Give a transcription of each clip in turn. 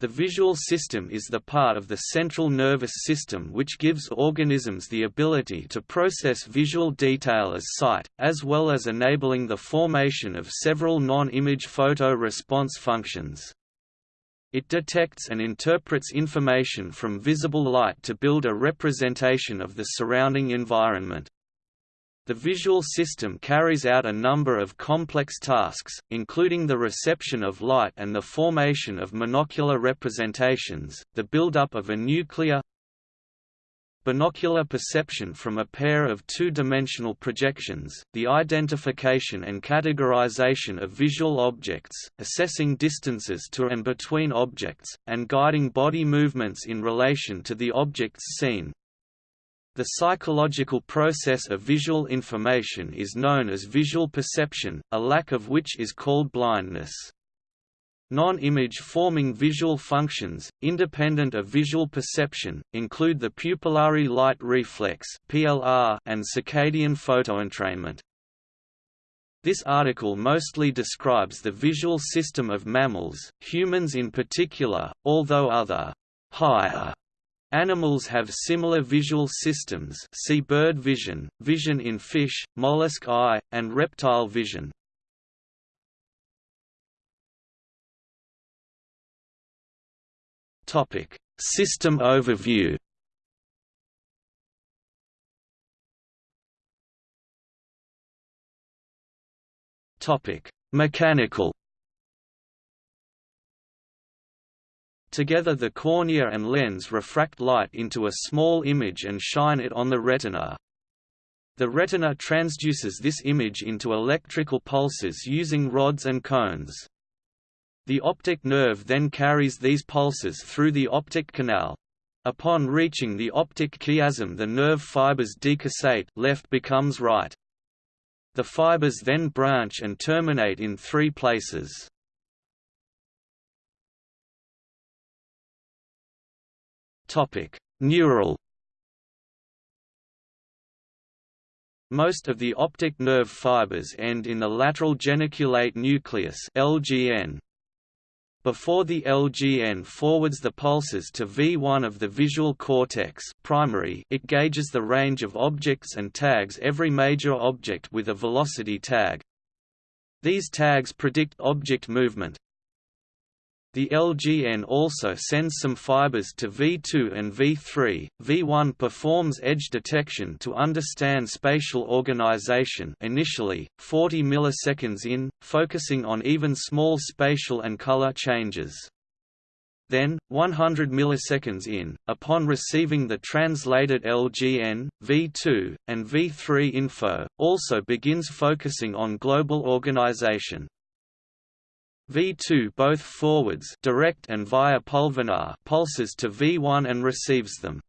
The visual system is the part of the central nervous system which gives organisms the ability to process visual detail as sight, as well as enabling the formation of several non-image photo response functions. It detects and interprets information from visible light to build a representation of the surrounding environment. The visual system carries out a number of complex tasks, including the reception of light and the formation of monocular representations, the buildup of a nuclear binocular perception from a pair of two-dimensional projections, the identification and categorization of visual objects, assessing distances to and between objects, and guiding body movements in relation to the objects seen, the psychological process of visual information is known as visual perception, a lack of which is called blindness. Non-image forming visual functions, independent of visual perception, include the pupillary light reflex and circadian photoentrainment. This article mostly describes the visual system of mammals, humans in particular, although other higher Animals have similar visual systems see bird vision, vision in fish, mollusk eye, and reptile vision. Topic System overview Topic Mechanical Together the cornea and lens refract light into a small image and shine it on the retina. The retina transduces this image into electrical pulses using rods and cones. The optic nerve then carries these pulses through the optic canal. Upon reaching the optic chiasm the nerve fibers decussate left becomes right. The fibers then branch and terminate in three places. Topic: Neural. Most of the optic nerve fibers end in the lateral geniculate nucleus (LGN). Before the LGN forwards the pulses to V1 of the visual cortex primary, it gauges the range of objects and tags every major object with a velocity tag. These tags predict object movement, the LGN also sends some fibers to V2 and V3. V1 performs edge detection to understand spatial organization initially, 40 milliseconds in, focusing on even small spatial and color changes. Then, 100 milliseconds in, upon receiving the translated LGN, V2, and V3 info, also begins focusing on global organization. V2 both forwards direct and via pulvinar pulses to V1 and receives them.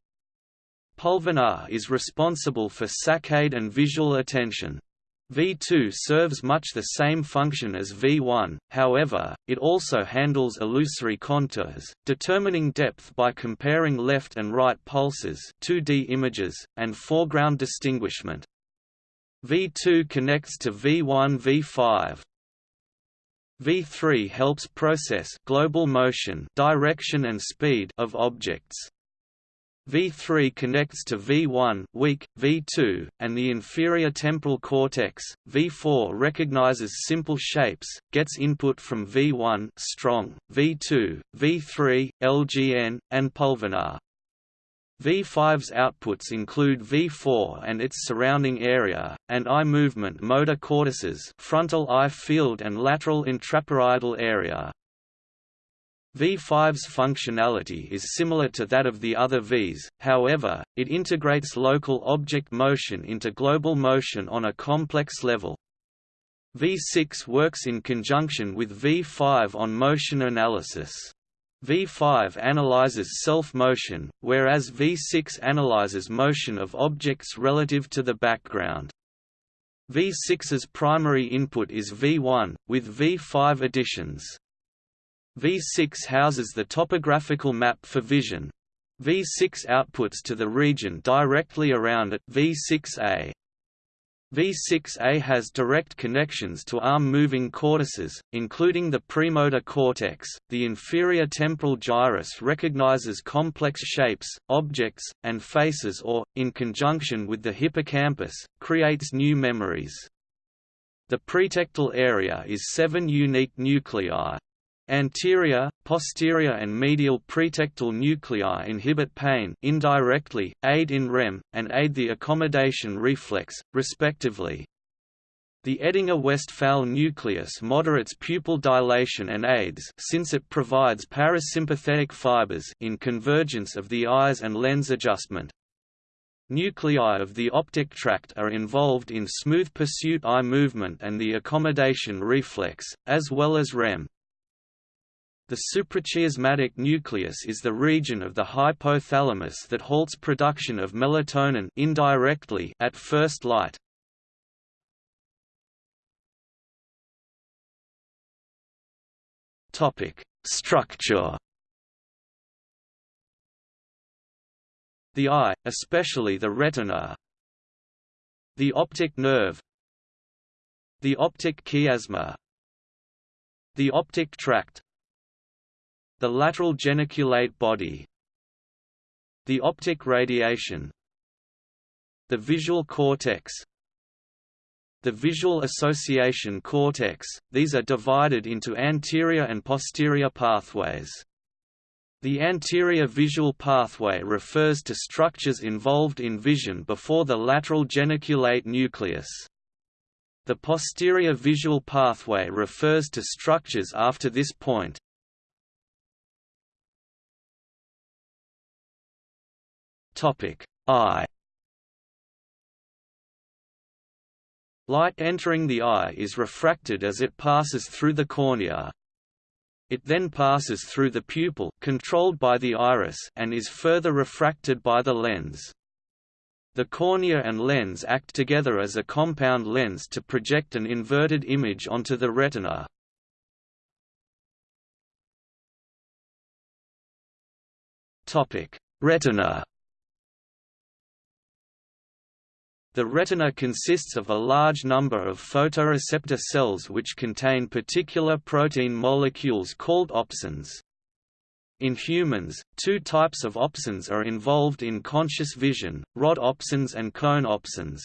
Pulvinar is responsible for saccade and visual attention. V2 serves much the same function as V1, however, it also handles illusory contours, determining depth by comparing left and right pulses 2D images, and foreground distinguishment. V2 connects to V1 V5, V3 helps process global motion direction and speed of objects. V3 connects to V1 weak, V2, and the inferior temporal cortex. V4 recognizes simple shapes, gets input from V1 strong, V2, V3, LGN, and pulvinar. V5's outputs include V4 and its surrounding area, and eye movement motor cortices frontal eye field and lateral intraparietal area. V5's functionality is similar to that of the other Vs, however, it integrates local object motion into global motion on a complex level. V6 works in conjunction with V5 on motion analysis. V5 analyzes self-motion, whereas V6 analyzes motion of objects relative to the background. V6's primary input is V1, with V5 additions. V6 houses the topographical map for vision. V6 outputs to the region directly around it V6A. V6A has direct connections to arm-moving cortices, including the premotor cortex. The inferior temporal gyrus recognizes complex shapes, objects, and faces or, in conjunction with the hippocampus, creates new memories. The pretectal area is seven unique nuclei, Anterior, posterior and medial pretectal nuclei inhibit pain indirectly, aid in REM, and aid the accommodation reflex, respectively. The Edinger-Westphal nucleus moderates pupil dilation and aids since it provides parasympathetic fibers in convergence of the eyes and lens adjustment. Nuclei of the optic tract are involved in smooth pursuit eye movement and the accommodation reflex, as well as REM. The suprachiasmatic nucleus is the region of the hypothalamus that halts production of melatonin indirectly at first light. Topic: Structure. The eye, especially the retina, the optic nerve, the optic chiasma, the optic tract, the lateral geniculate body The optic radiation The visual cortex the visual association cortex, these are divided into anterior and posterior pathways. The anterior visual pathway refers to structures involved in vision before the lateral geniculate nucleus. The posterior visual pathway refers to structures after this point. Topic: Eye. Light entering the eye is refracted as it passes through the cornea. It then passes through the pupil controlled by the iris and is further refracted by the lens. The cornea and lens act together as a compound lens to project an inverted image onto the retina. Retina The retina consists of a large number of photoreceptor cells which contain particular protein molecules called opsins. In humans, two types of opsins are involved in conscious vision, rod opsins and cone opsins.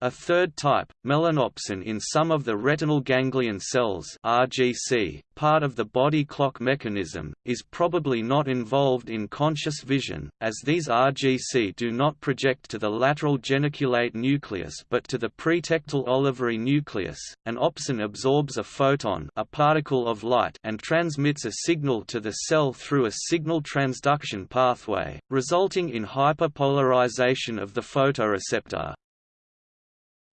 A third type, melanopsin in some of the retinal ganglion cells RGC, part of the body clock mechanism, is probably not involved in conscious vision, as these RGC do not project to the lateral geniculate nucleus but to the pretectal olivary nucleus. An opsin absorbs a photon a particle of light and transmits a signal to the cell through a signal transduction pathway, resulting in hyperpolarization of the photoreceptor.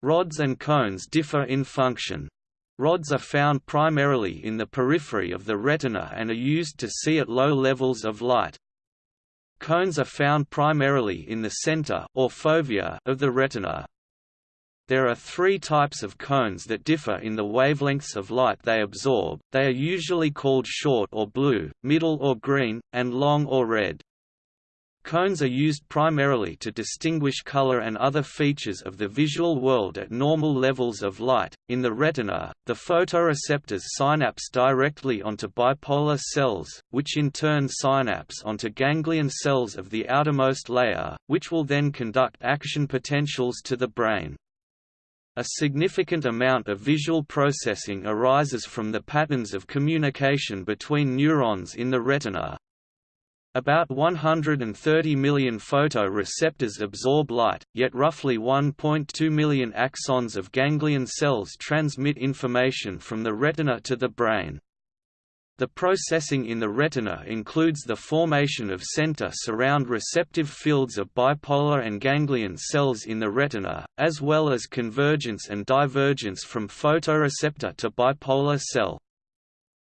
Rods and cones differ in function. Rods are found primarily in the periphery of the retina and are used to see at low levels of light. Cones are found primarily in the center or fovea of the retina. There are three types of cones that differ in the wavelengths of light they absorb, they are usually called short or blue, middle or green, and long or red. Cones are used primarily to distinguish color and other features of the visual world at normal levels of light. In the retina, the photoreceptors synapse directly onto bipolar cells, which in turn synapse onto ganglion cells of the outermost layer, which will then conduct action potentials to the brain. A significant amount of visual processing arises from the patterns of communication between neurons in the retina, about 130 million photoreceptors absorb light, yet roughly 1.2 million axons of ganglion cells transmit information from the retina to the brain. The processing in the retina includes the formation of center-surround receptive fields of bipolar and ganglion cells in the retina, as well as convergence and divergence from photoreceptor to bipolar cell.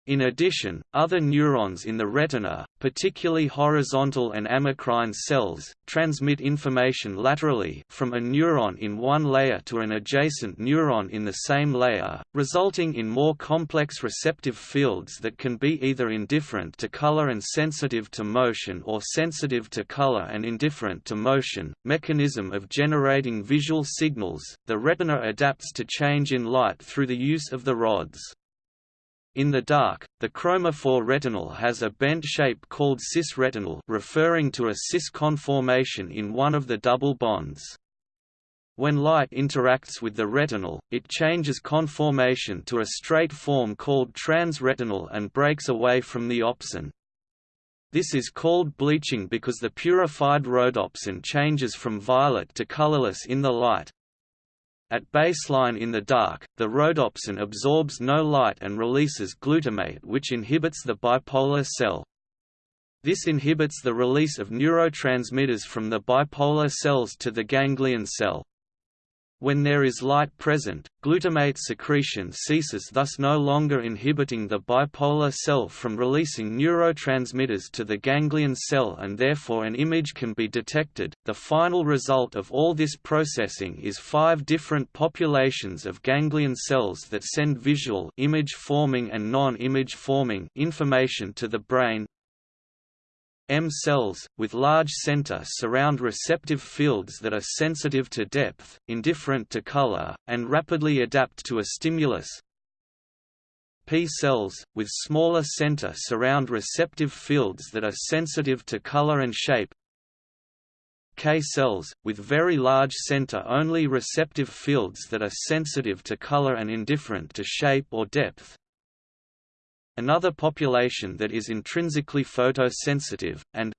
In addition, other neurons in the retina, particularly horizontal and amacrine cells, transmit information laterally from a neuron in one layer to an adjacent neuron in the same layer, resulting in more complex receptive fields that can be either indifferent to color and sensitive to motion or sensitive to color and indifferent to motion. Mechanism of generating visual signals The retina adapts to change in light through the use of the rods. In the dark, the chromophore retinal has a bent shape called cis-retinal referring to a cis conformation in one of the double bonds. When light interacts with the retinal, it changes conformation to a straight form called transretinal and breaks away from the opsin. This is called bleaching because the purified rhodopsin changes from violet to colorless in the light, at baseline in the dark, the rhodopsin absorbs no light and releases glutamate which inhibits the bipolar cell. This inhibits the release of neurotransmitters from the bipolar cells to the ganglion cell. When there is light present, glutamate secretion ceases thus no longer inhibiting the bipolar cell from releasing neurotransmitters to the ganglion cell and therefore an image can be detected. The final result of all this processing is five different populations of ganglion cells that send visual image forming and non-image forming information to the brain, M cells, with large center surround receptive fields that are sensitive to depth, indifferent to color, and rapidly adapt to a stimulus. P cells, with smaller center surround receptive fields that are sensitive to color and shape. K cells, with very large center-only receptive fields that are sensitive to color and indifferent to shape or depth. Another population that is intrinsically photosensitive, and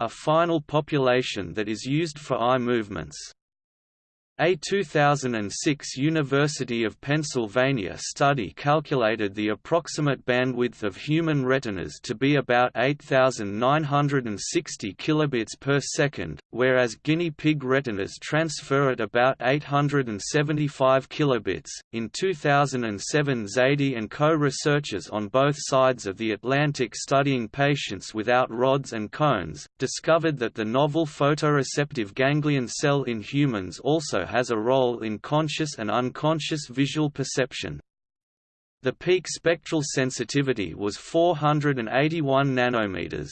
a final population that is used for eye movements. A 2006 University of Pennsylvania study calculated the approximate bandwidth of human retinas to be about 8960 kilobits per second, whereas guinea pig retinas transfer at about 875 kilobits. In 2007, Zaidi and co-researchers on both sides of the Atlantic studying patients without rods and cones, discovered that the novel photoreceptive ganglion cell in humans also has a role in conscious and unconscious visual perception. The peak spectral sensitivity was 481 nanometers.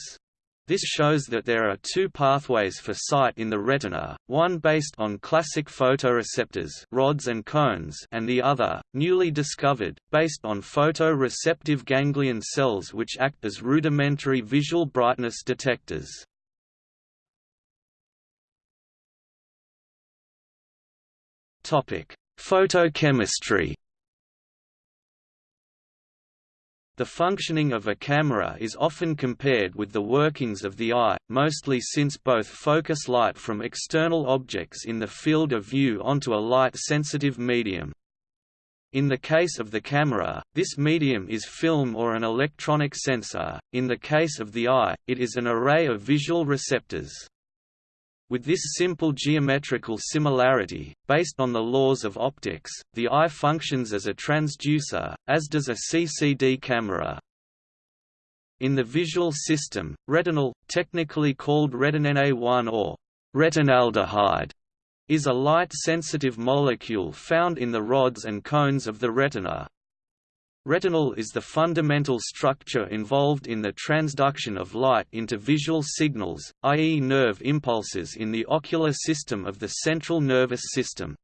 This shows that there are two pathways for sight in the retina, one based on classic photoreceptors rods and, cones and the other, newly discovered, based on photoreceptive ganglion cells which act as rudimentary visual brightness detectors. Topic: Photochemistry. The functioning of a camera is often compared with the workings of the eye, mostly since both focus light from external objects in the field of view onto a light-sensitive medium. In the case of the camera, this medium is film or an electronic sensor, in the case of the eye, it is an array of visual receptors. With this simple geometrical similarity, based on the laws of optics, the eye functions as a transducer, as does a CCD camera. In the visual system, retinal, technically called retinene1 or retinaldehyde, is a light-sensitive molecule found in the rods and cones of the retina. Retinal is the fundamental structure involved in the transduction of light into visual signals, i.e. nerve impulses in the ocular system of the central nervous system.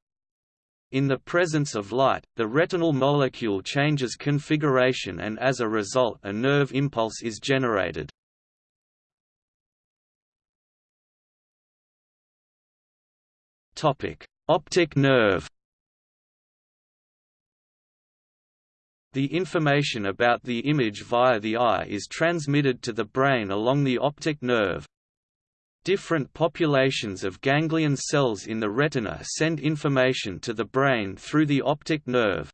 In the presence of light, the retinal molecule changes configuration and as a result a nerve impulse is generated. Optic nerve The information about the image via the eye is transmitted to the brain along the optic nerve. Different populations of ganglion cells in the retina send information to the brain through the optic nerve.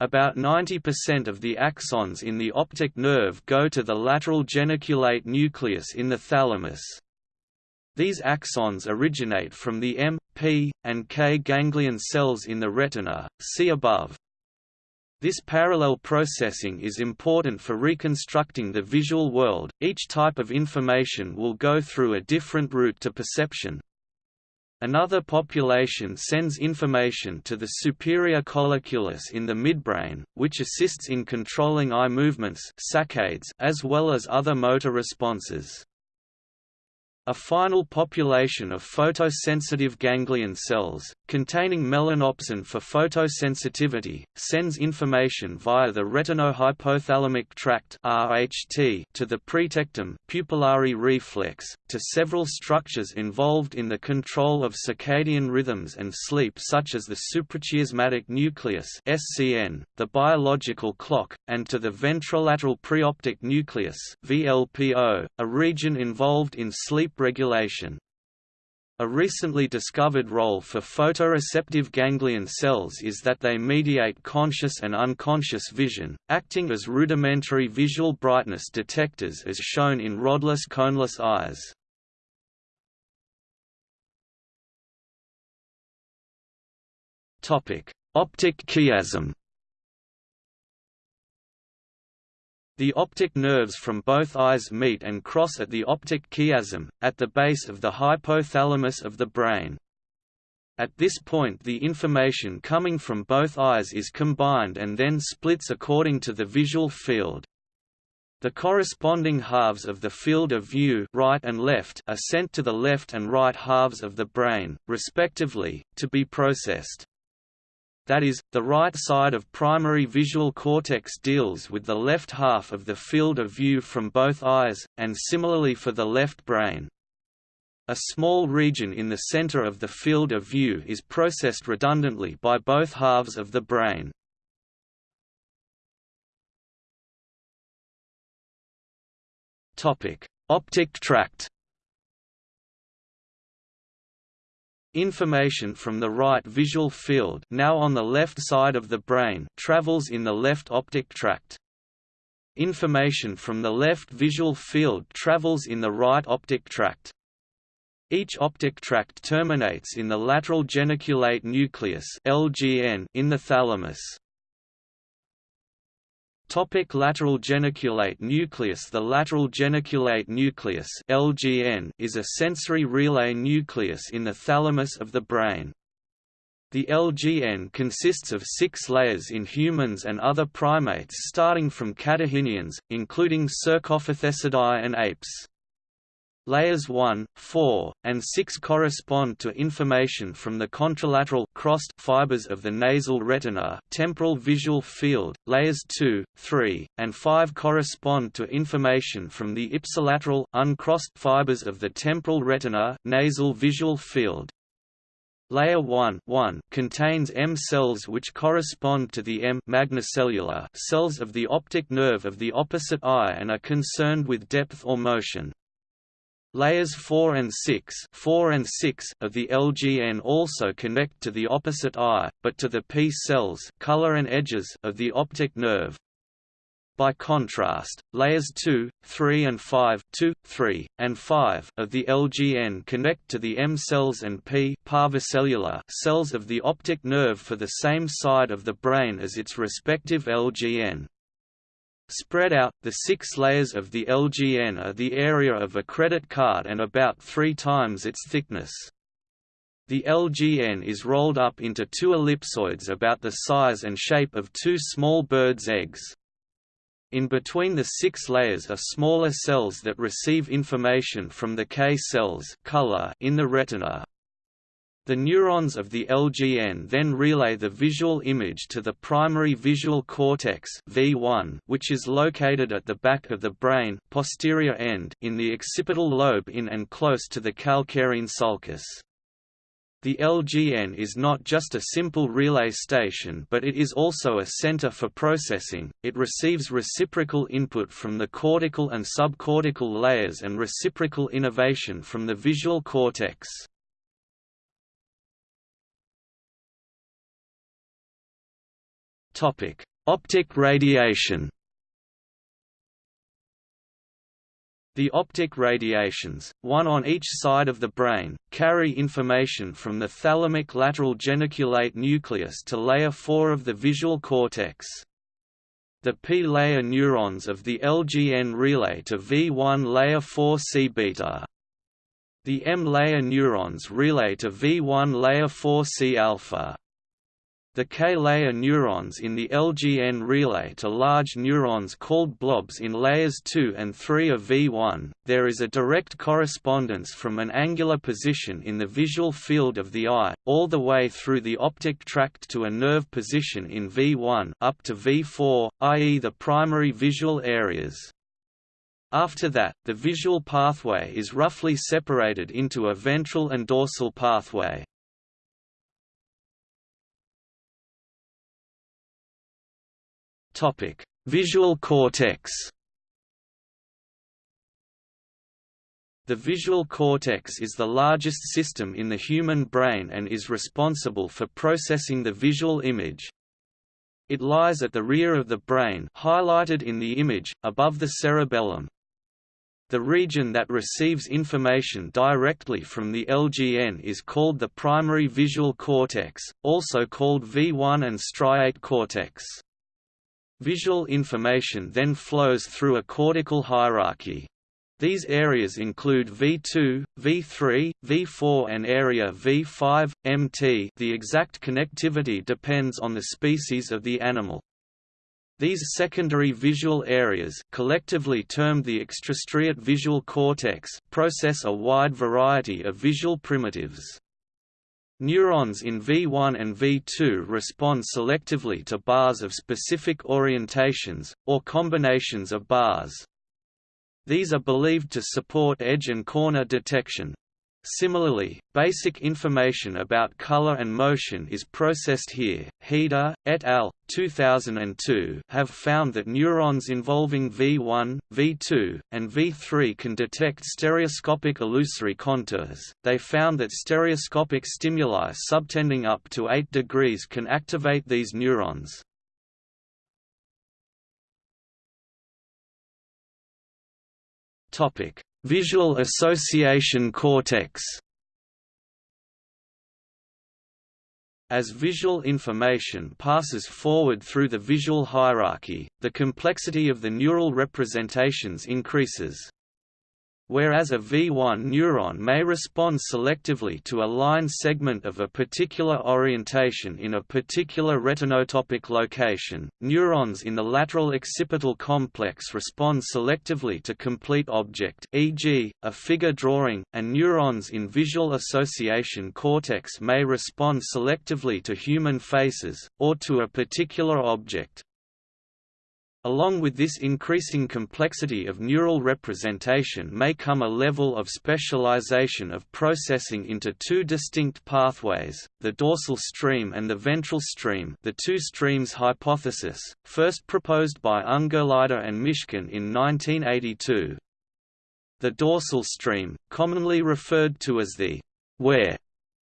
About 90% of the axons in the optic nerve go to the lateral geniculate nucleus in the thalamus. These axons originate from the M, P, and K ganglion cells in the retina, see above. This parallel processing is important for reconstructing the visual world. Each type of information will go through a different route to perception. Another population sends information to the superior colliculus in the midbrain, which assists in controlling eye movements saccades as well as other motor responses. A final population of photosensitive ganglion cells, containing melanopsin for photosensitivity, sends information via the retinohypothalamic tract (RHT) to the pretectum pupillary reflex, to several structures involved in the control of circadian rhythms and sleep such as the suprachiasmatic nucleus (SCN), the biological clock, and to the ventrolateral preoptic nucleus (VLPO), a region involved in sleep regulation. A recently discovered role for photoreceptive ganglion cells is that they mediate conscious and unconscious vision, acting as rudimentary visual brightness detectors as shown in rodless coneless eyes. Optic chiasm The optic nerves from both eyes meet and cross at the optic chiasm, at the base of the hypothalamus of the brain. At this point the information coming from both eyes is combined and then splits according to the visual field. The corresponding halves of the field of view right and left are sent to the left and right halves of the brain, respectively, to be processed that is, the right side of primary visual cortex deals with the left half of the field of view from both eyes, and similarly for the left brain. A small region in the center of the field of view is processed redundantly by both halves of the brain. Optic tract Information from the right visual field now on the left side of the brain travels in the left optic tract. Information from the left visual field travels in the right optic tract. Each optic tract terminates in the lateral geniculate nucleus in the thalamus. Topic lateral geniculate nucleus The lateral geniculate nucleus LGN is a sensory relay nucleus in the thalamus of the brain. The LGN consists of six layers in humans and other primates starting from catarrhinians, including Cercopithecidae and apes. Layers 1, 4, and 6 correspond to information from the contralateral crossed fibers of the nasal retina temporal visual field. Layers 2, 3, and 5 correspond to information from the ipsilateral uncrossed fibers of the temporal retina nasal visual field. Layer 1, 1 contains M cells which correspond to the M magnocellular cells of the optic nerve of the opposite eye and are concerned with depth or motion. Layers 4 and 6, 4 and 6 of the LGN also connect to the opposite eye, but to the P cells color and edges of the optic nerve. By contrast, layers 2, 3 and 5 2, 3, and 5 of the LGN connect to the M cells and P parvocellular cells of the optic nerve for the same side of the brain as its respective LGN. Spread out, the six layers of the LGN are the area of a credit card and about three times its thickness. The LGN is rolled up into two ellipsoids about the size and shape of two small birds' eggs. In between the six layers are smaller cells that receive information from the K cells color in the retina. The neurons of the LGN then relay the visual image to the primary visual cortex V1, which is located at the back of the brain posterior end in the occipital lobe in and close to the calcarine sulcus. The LGN is not just a simple relay station but it is also a center for processing, it receives reciprocal input from the cortical and subcortical layers and reciprocal innervation from the visual cortex. Topic: Optic radiation. The optic radiations, one on each side of the brain, carry information from the thalamic lateral geniculate nucleus to layer 4 of the visual cortex. The P-layer neurons of the LGN relay to V1 layer 4 C-beta. The M-layer neurons relay to V1 layer 4 C-alpha. The K-layer neurons in the LGN relay to large neurons called blobs in layers 2 and 3 of V1. There is a direct correspondence from an angular position in the visual field of the eye, all the way through the optic tract to a nerve position in V1 up to V4, i.e. the primary visual areas. After that, the visual pathway is roughly separated into a ventral and dorsal pathway. Topic: Visual cortex. The visual cortex is the largest system in the human brain and is responsible for processing the visual image. It lies at the rear of the brain highlighted in the image, above the cerebellum. The region that receives information directly from the LGN is called the primary visual cortex, also called V1 and striate cortex. Visual information then flows through a cortical hierarchy. These areas include V2, V3, V4 and area V5, MT the exact connectivity depends on the species of the animal. These secondary visual areas collectively termed the extrastriate visual cortex process a wide variety of visual primitives. Neurons in V1 and V2 respond selectively to bars of specific orientations, or combinations of bars. These are believed to support edge and corner detection, Similarly, basic information about color and motion is processed here. Heider, et al. 2002 have found that neurons involving V1, V2, and V3 can detect stereoscopic illusory contours. They found that stereoscopic stimuli subtending up to 8 degrees can activate these neurons. Topic: Visual association cortex As visual information passes forward through the visual hierarchy, the complexity of the neural representations increases. Whereas a V1 neuron may respond selectively to a line segment of a particular orientation in a particular retinotopic location, neurons in the lateral occipital complex respond selectively to complete object e.g., a figure drawing, and neurons in visual association cortex may respond selectively to human faces, or to a particular object. Along with this increasing complexity of neural representation may come a level of specialization of processing into two distinct pathways, the dorsal stream and the ventral stream the two streams hypothesis, first proposed by Ungerleider and Mishkin in 1982. The dorsal stream, commonly referred to as the where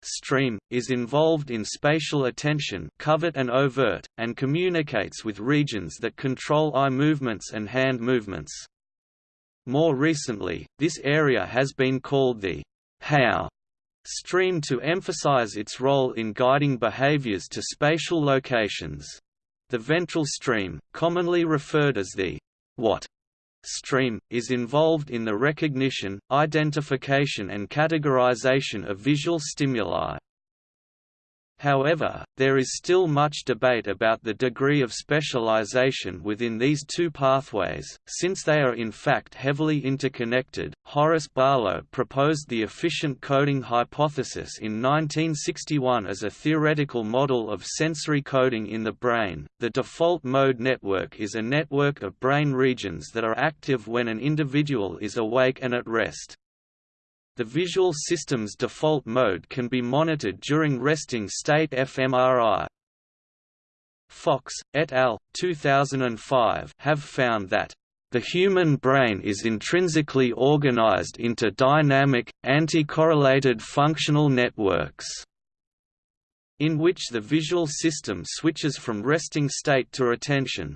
stream, is involved in spatial attention covert and overt, and communicates with regions that control eye movements and hand movements. More recently, this area has been called the how stream to emphasize its role in guiding behaviors to spatial locations. The ventral stream, commonly referred as the what stream, is involved in the recognition, identification and categorization of visual stimuli. However, there is still much debate about the degree of specialization within these two pathways, since they are in fact heavily interconnected. Horace Barlow proposed the efficient coding hypothesis in 1961 as a theoretical model of sensory coding in the brain. The default mode network is a network of brain regions that are active when an individual is awake and at rest. The visual system's default mode can be monitored during resting state fMRI. Fox, et al. 2005 have found that the human brain is intrinsically organized into dynamic, anti-correlated functional networks in which the visual system switches from resting state to attention,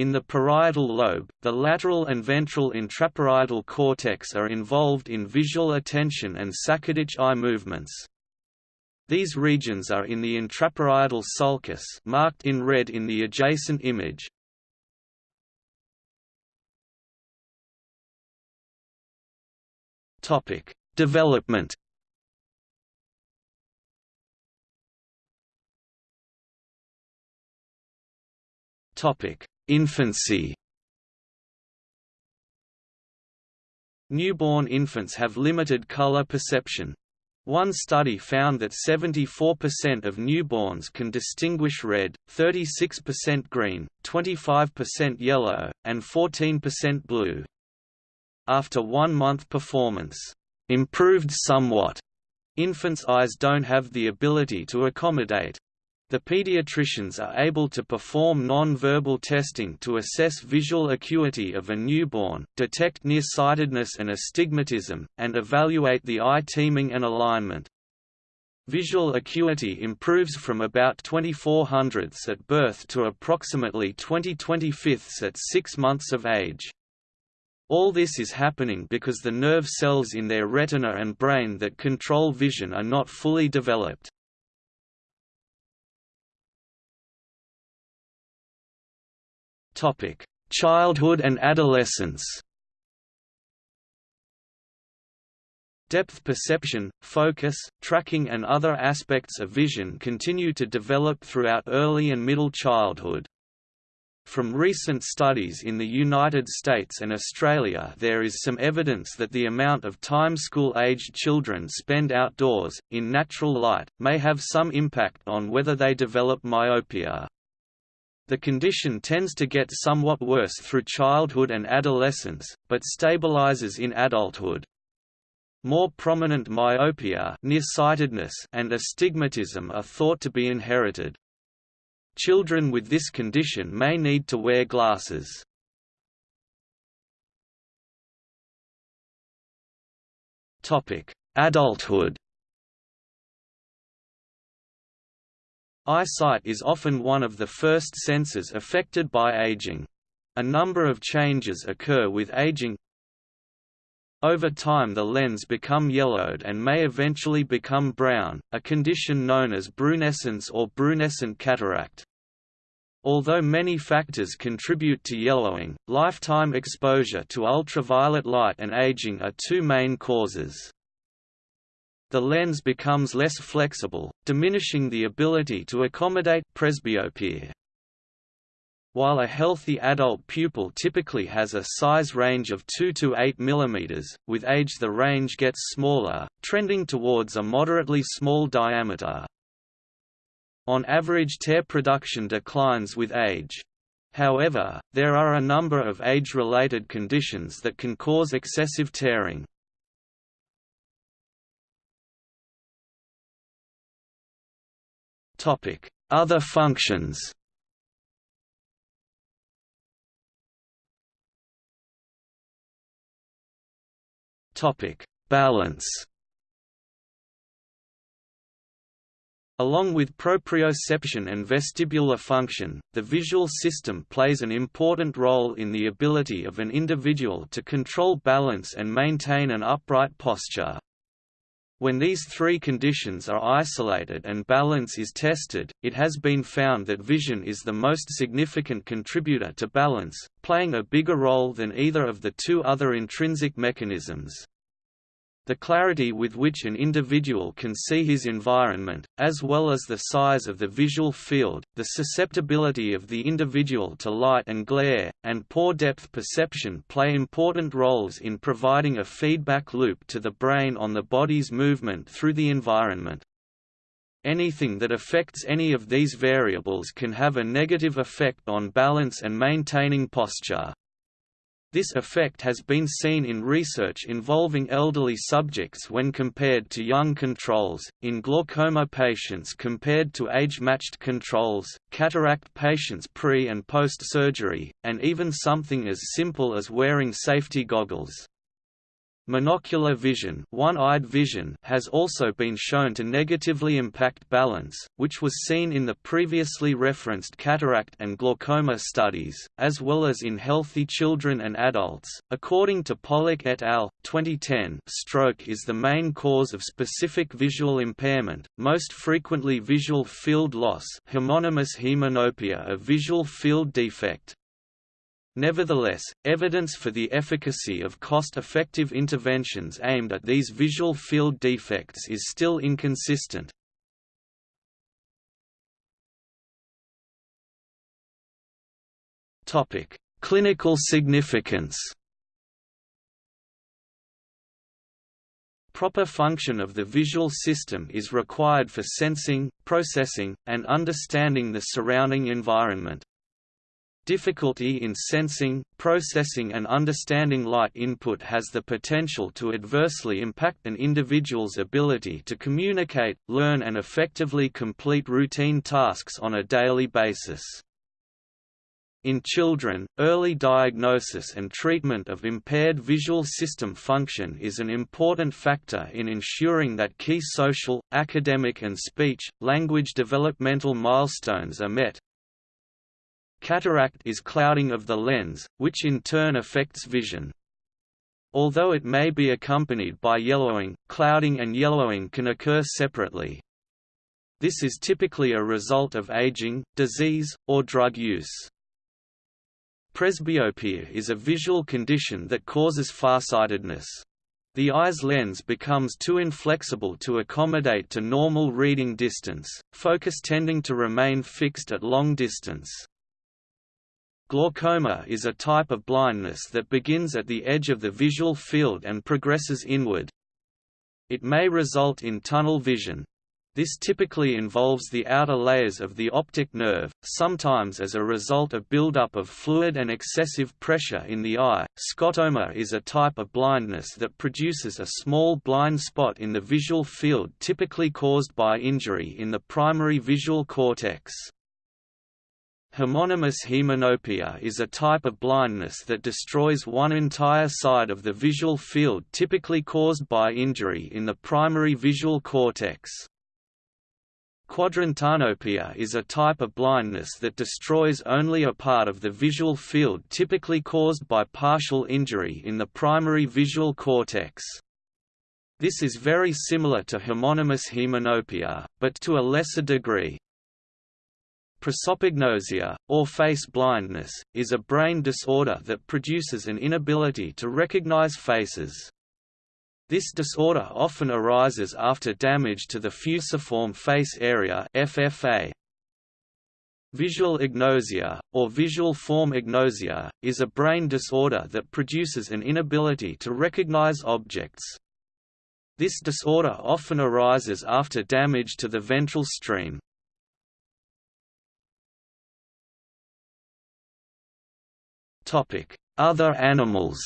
In the parietal lobe, the lateral and ventral intraparietal cortex are involved in visual attention and saccadic eye movements. These regions are in the intraparietal sulcus marked in red in the adjacent image. Topic: Development. Topic: Infancy Newborn infants have limited color perception. One study found that 74% of newborns can distinguish red, 36% green, 25% yellow, and 14% blue. After one month performance improved somewhat, infants' eyes don't have the ability to accommodate the pediatricians are able to perform non-verbal testing to assess visual acuity of a newborn, detect nearsightedness and astigmatism, and evaluate the eye teaming and alignment. Visual acuity improves from about 24 hundredths at birth to approximately 20 25ths at 6 months of age. All this is happening because the nerve cells in their retina and brain that control vision are not fully developed. Childhood and adolescence. Depth perception, focus, tracking and other aspects of vision continue to develop throughout early and middle childhood. From recent studies in the United States and Australia there is some evidence that the amount of time school-aged children spend outdoors, in natural light, may have some impact on whether they develop myopia. The condition tends to get somewhat worse through childhood and adolescence, but stabilizes in adulthood. More prominent myopia nearsightedness and astigmatism are thought to be inherited. Children with this condition may need to wear glasses. Adulthood Eyesight is often one of the first senses affected by aging. A number of changes occur with aging. Over time the lens become yellowed and may eventually become brown, a condition known as brunescence or brunescent cataract. Although many factors contribute to yellowing, lifetime exposure to ultraviolet light and aging are two main causes the lens becomes less flexible, diminishing the ability to accommodate presbyopia. While a healthy adult pupil typically has a size range of 2 to 8 mm, with age the range gets smaller, trending towards a moderately small diameter. On average tear production declines with age. However, there are a number of age-related conditions that can cause excessive tearing. Other functions. Balance. Along with proprioception and vestibular function, the visual system plays an important role in the ability of an individual to control balance and maintain an upright posture. When these three conditions are isolated and balance is tested, it has been found that vision is the most significant contributor to balance, playing a bigger role than either of the two other intrinsic mechanisms the clarity with which an individual can see his environment, as well as the size of the visual field, the susceptibility of the individual to light and glare, and poor depth perception play important roles in providing a feedback loop to the brain on the body's movement through the environment. Anything that affects any of these variables can have a negative effect on balance and maintaining posture. This effect has been seen in research involving elderly subjects when compared to young controls, in glaucoma patients compared to age-matched controls, cataract patients pre- and post-surgery, and even something as simple as wearing safety goggles. Monocular vision, one-eyed vision has also been shown to negatively impact balance, which was seen in the previously referenced cataract and glaucoma studies, as well as in healthy children and adults. According to Pollock et al. 2010, stroke is the main cause of specific visual impairment, most frequently visual field loss, homonymous hemianopia, a visual field defect. Nevertheless, evidence for the efficacy of cost-effective interventions aimed at these visual field defects is still inconsistent. Clinical significance Proper function of the visual system is required for sensing, processing, and understanding the surrounding environment. Difficulty in sensing, processing and understanding light input has the potential to adversely impact an individual's ability to communicate, learn and effectively complete routine tasks on a daily basis. In children, early diagnosis and treatment of impaired visual system function is an important factor in ensuring that key social, academic and speech, language developmental milestones are met, Cataract is clouding of the lens, which in turn affects vision. Although it may be accompanied by yellowing, clouding and yellowing can occur separately. This is typically a result of aging, disease, or drug use. Presbyopia is a visual condition that causes farsightedness. The eye's lens becomes too inflexible to accommodate to normal reading distance, focus tending to remain fixed at long distance. Glaucoma is a type of blindness that begins at the edge of the visual field and progresses inward. It may result in tunnel vision. This typically involves the outer layers of the optic nerve, sometimes as a result of buildup of fluid and excessive pressure in the eye. Scotoma is a type of blindness that produces a small blind spot in the visual field typically caused by injury in the primary visual cortex. Homonymous hemianopia is a type of blindness that destroys one entire side of the visual field typically caused by injury in the primary visual cortex. Quadrantanopia is a type of blindness that destroys only a part of the visual field typically caused by partial injury in the primary visual cortex. This is very similar to homonymous hemianopia, but to a lesser degree. Prosopagnosia, or face blindness, is a brain disorder that produces an inability to recognize faces. This disorder often arises after damage to the fusiform face area FFA. Visual agnosia, or visual form agnosia, is a brain disorder that produces an inability to recognize objects. This disorder often arises after damage to the ventral stream. Other animals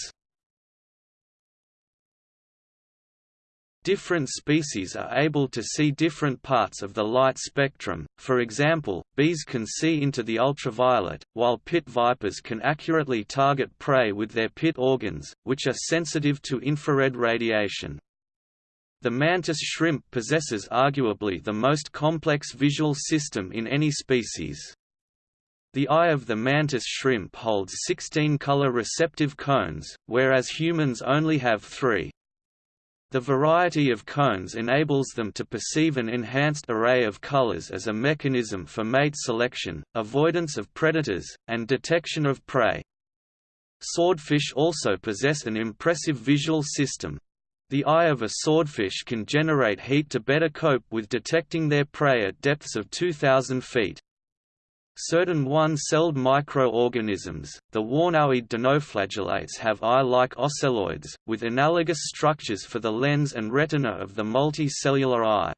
Different species are able to see different parts of the light spectrum, for example, bees can see into the ultraviolet, while pit vipers can accurately target prey with their pit organs, which are sensitive to infrared radiation. The mantis shrimp possesses arguably the most complex visual system in any species. The eye of the mantis shrimp holds 16 color receptive cones, whereas humans only have three. The variety of cones enables them to perceive an enhanced array of colors as a mechanism for mate selection, avoidance of predators, and detection of prey. Swordfish also possess an impressive visual system. The eye of a swordfish can generate heat to better cope with detecting their prey at depths of 2,000 feet. Certain one-celled microorganisms, the warnowiid dinoflagellates have eye-like ocelloids, with analogous structures for the lens and retina of the multicellular eye.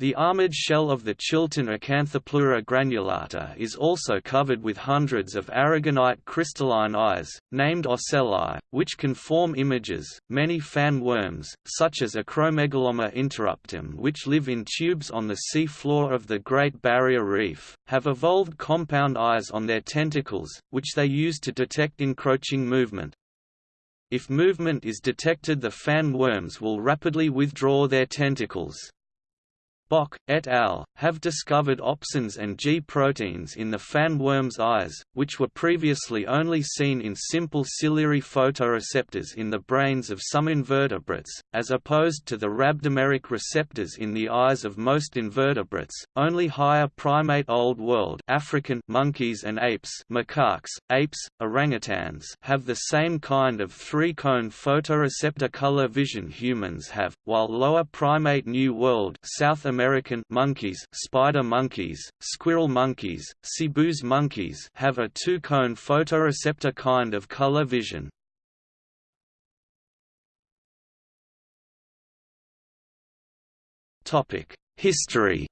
The armored shell of the chiton Acanthopleura granulata is also covered with hundreds of aragonite crystalline eyes, named ocelli, which can form images. Many fan worms, such as Acromegalomma interruptum, which live in tubes on the sea floor of the Great Barrier Reef, have evolved compound eyes on their tentacles, which they use to detect encroaching movement. If movement is detected the fan worms will rapidly withdraw their tentacles. Bok, et al., have discovered opsins and G proteins in the fan worm's eyes, which were previously only seen in simple ciliary photoreceptors in the brains of some invertebrates, as opposed to the rhabdomeric receptors in the eyes of most invertebrates. Only higher primate Old World African monkeys and apes, macaques, apes, orangutans have the same kind of three-cone photoreceptor color vision humans have, while lower primate New World South American American monkeys, spider monkeys, squirrel monkeys, cebus monkeys have a two-cone photoreceptor kind of color vision. History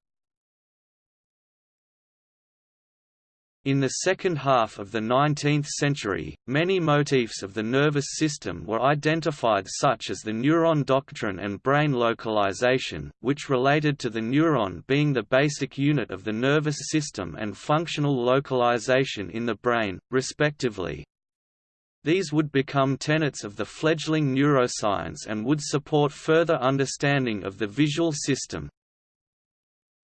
In the second half of the 19th century, many motifs of the nervous system were identified such as the neuron doctrine and brain localization, which related to the neuron being the basic unit of the nervous system and functional localization in the brain, respectively. These would become tenets of the fledgling neuroscience and would support further understanding of the visual system.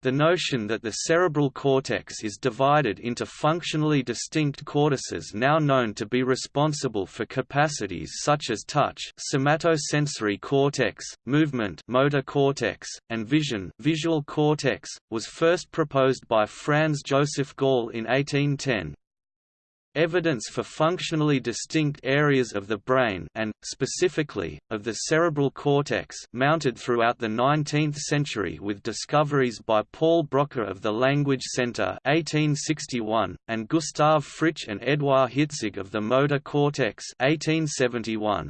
The notion that the cerebral cortex is divided into functionally distinct cortices now known to be responsible for capacities such as touch somatosensory cortex, movement motor cortex, and vision visual cortex, was first proposed by Franz Joseph Gall in 1810. Evidence for functionally distinct areas of the brain and, specifically, of the cerebral cortex mounted throughout the 19th century with discoveries by Paul Broca of the Language Center 1861, and Gustav Fritsch and Eduard Hitzig of the motor cortex 1871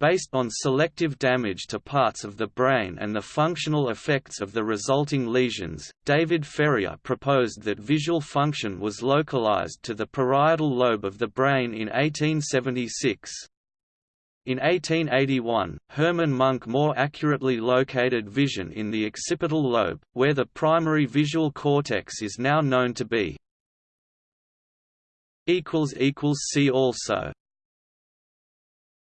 based on selective damage to parts of the brain and the functional effects of the resulting lesions, David Ferrier proposed that visual function was localized to the parietal lobe of the brain in 1876. In 1881, Hermann Munk more accurately located vision in the occipital lobe, where the primary visual cortex is now known to be. See also